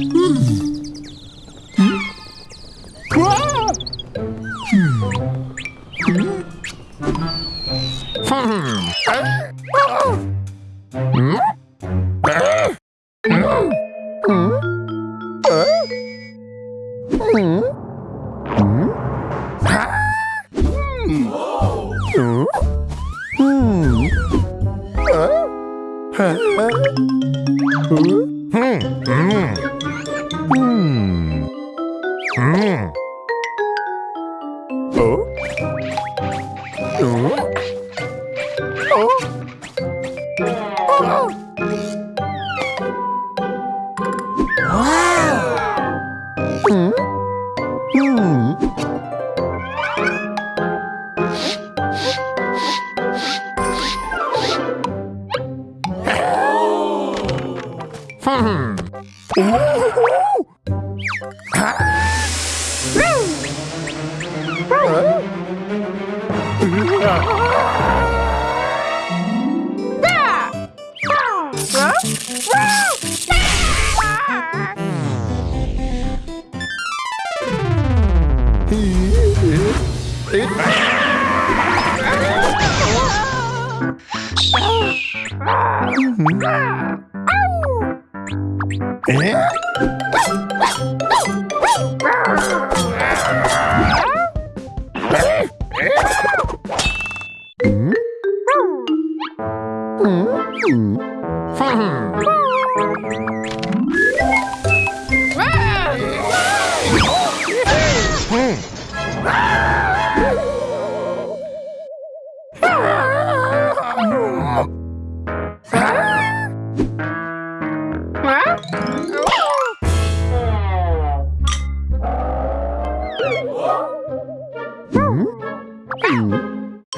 Hmm. Huh? Eh?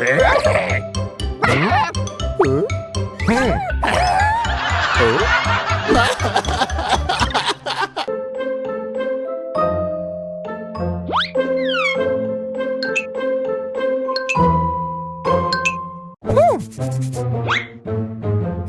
Eh?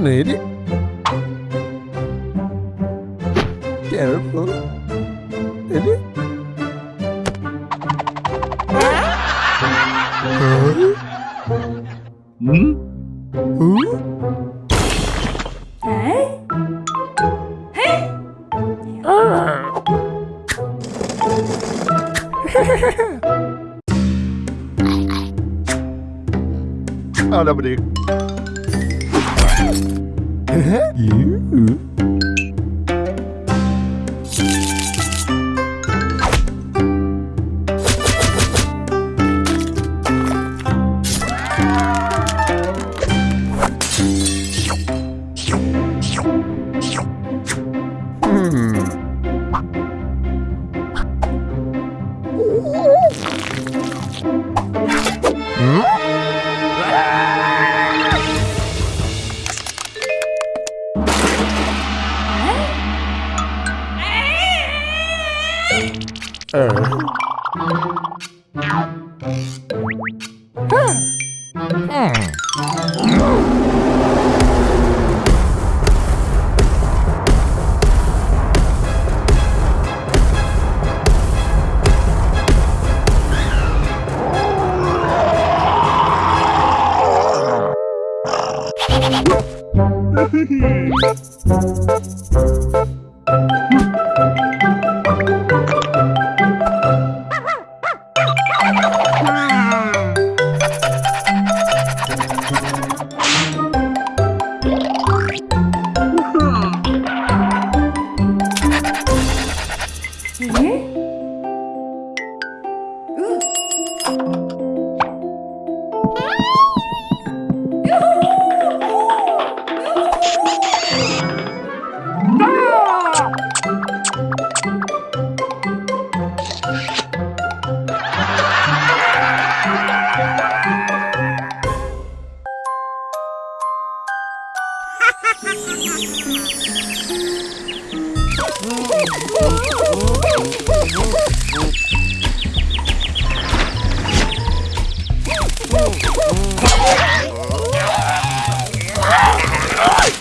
Nee, nee. Hello, everybody. Mm-hmm.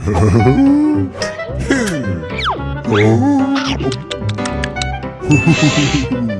어?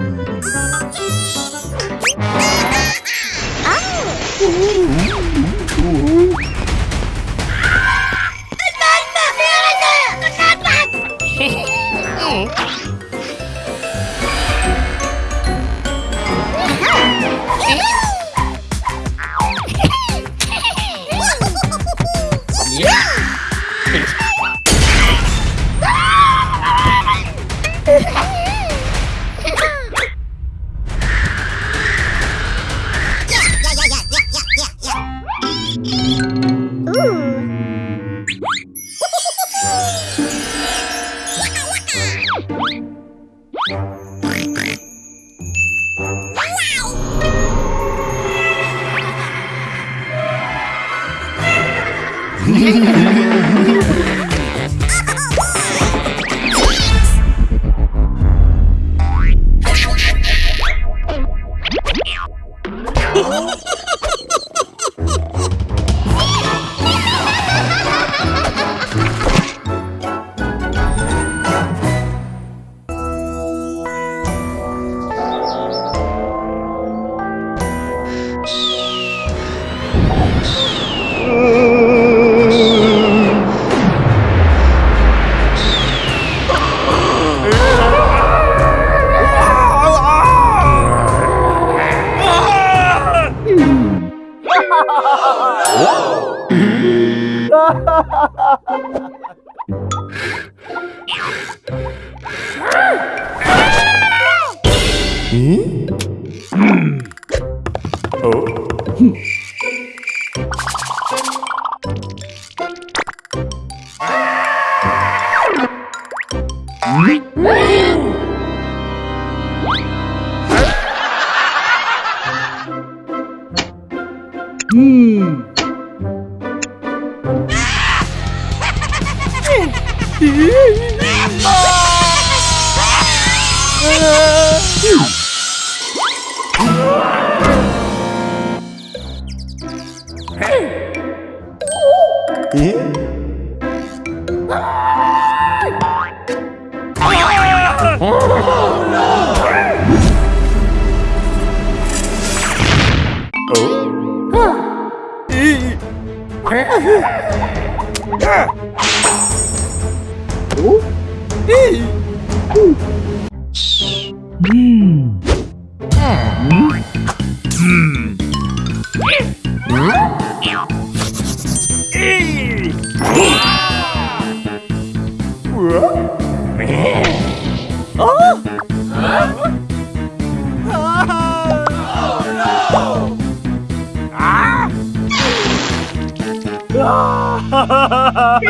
Hmm. Oh! oh! hmm.